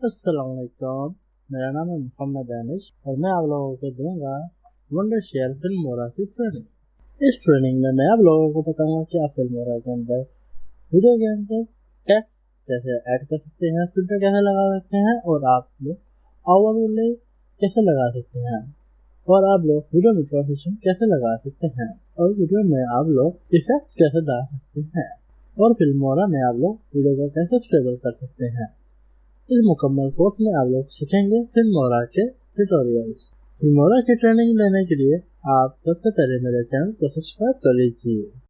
असलकुम मेरा नाम है मोहम्मद दानिश और मैं आप लोगों को दूँगा वंडर शेयर फ़िल्म मोरा की ट्रेनिंग इस ट्रेनिंग में मैं आप लोगों को बताऊँगा कि आप फ़िल्म मोरा के अंदर वीडियो के अंदर टेक्स्ट कैसे ऐड कर सकते हैं फ़िल्टर कैसे लगा सकते हैं और आप लोग ओवरले कैसे लगा सकते हैं और आप लोग वीडियो में ट्रांसिशन कैसे लगा सकते हैं और वीडियो में आप लोग इफ़ेक्ट कैसे डाल सकते हैं और फ़िल्म मोरा में आप लोग वीडियो को कैसे स्टेबल कर सकते हैं। इस मुकम्मल कोर्स में आप लोग सीखेंगे फिल्मोरा के ट्यूटोरियल्स फिल्मोरा की ट्रेनिंग लेने के लिए आप सबसे पहले मेरे चैनल को सब्सक्राइब कर लीजिए।